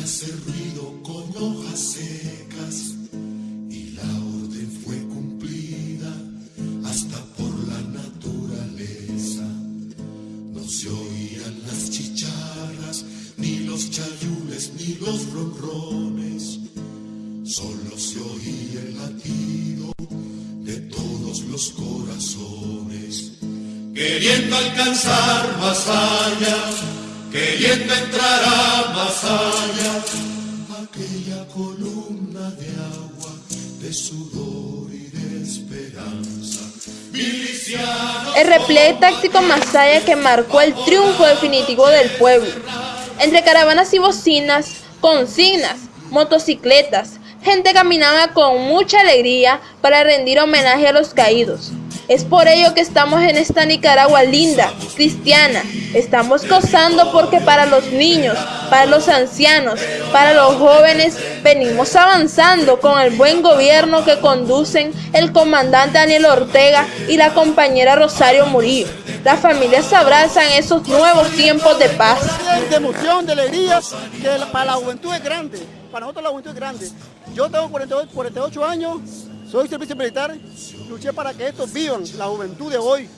nacido con hojas secas y la orden fue cumplida hasta por la naturaleza. No se oían las chicharras, ni los chayules, ni los ronrones. Solo se oía el latido de todos los corazones, queriendo alcanzar más allá, queriendo entrar a más allá, aquella columna de agua, de sudor y de esperanza. El repliegue táctico Masaya que marcó el triunfo definitivo del pueblo. Entre caravanas y bocinas, consignas, motocicletas, gente caminaba con mucha alegría para rendir homenaje a los caídos. Es por ello que estamos en esta Nicaragua linda, cristiana. Estamos gozando porque para los niños, para los ancianos, para los jóvenes, venimos avanzando con el buen gobierno que conducen el comandante Daniel Ortega y la compañera Rosario Murillo. Las familias abrazan esos nuevos tiempos de paz. de emoción, de alegría, que para la juventud es grande, para nosotros la juventud es grande. Yo tengo 48, 48 años, soy servicio militar, luché para que estos vivan la juventud de hoy,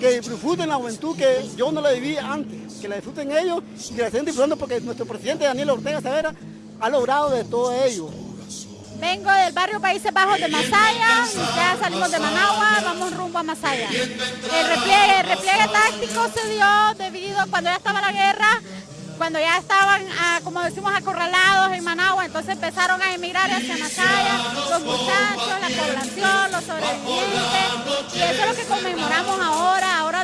que disfruten la juventud que yo no la viví antes, que la disfruten ellos y que la estén disfrutando porque nuestro presidente Daniel Ortega Savera ha logrado de todo ello. Vengo del barrio Países Bajos de Masaya, ya salimos de Managua, vamos rumbo a Masaya. El repliegue, el repliegue táctico se dio debido cuando ya estaba la guerra, cuando ya estaban, ah, como decimos, acorralados en Managua, entonces empezaron a emigrar hacia Masaya, los muchachos, la población, los sobrevivientes, y eso es lo que conmemoramos ahora, ahora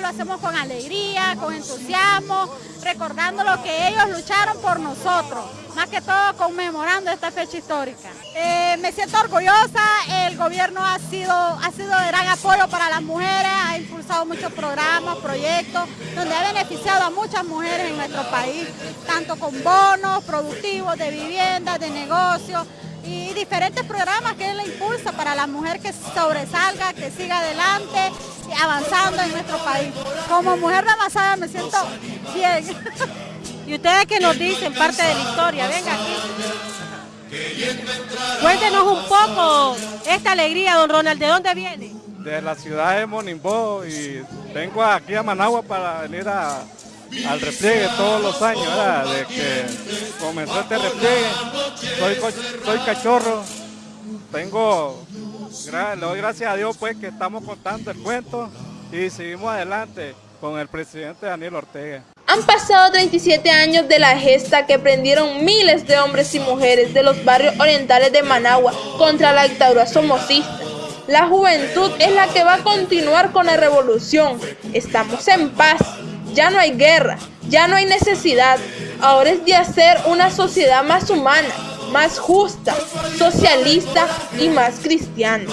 hacemos con alegría, con entusiasmo, recordando lo que ellos lucharon por nosotros, más que todo conmemorando esta fecha histórica. Eh, me siento orgullosa, el gobierno ha sido, ha sido de gran apoyo para las mujeres, ha impulsado muchos programas, proyectos, donde ha beneficiado a muchas mujeres en nuestro país, tanto con bonos productivos de vivienda, de negocios y diferentes programas que él impulsa para la mujer que sobresalga, que siga adelante, avanzando en nuestro país. Como mujer de Masaya me siento bien. ¿Y ustedes qué nos dicen parte de la historia? Venga aquí. Cuéntenos un poco esta alegría, don Ronald, ¿de dónde viene? de la ciudad de Monimbó y vengo aquí a Managua para venir al repliegue todos los años, ¿verdad? de que comenzó este repliegue. Soy, soy cachorro, tengo, le doy gracias a Dios pues que estamos contando el cuento y seguimos adelante con el presidente Daniel Ortega. Han pasado 37 años de la gesta que prendieron miles de hombres y mujeres de los barrios orientales de Managua contra la dictadura somocista. La juventud es la que va a continuar con la revolución. Estamos en paz. Ya no hay guerra, ya no hay necesidad. Ahora es de hacer una sociedad más humana, más justa, socialista y más cristiana.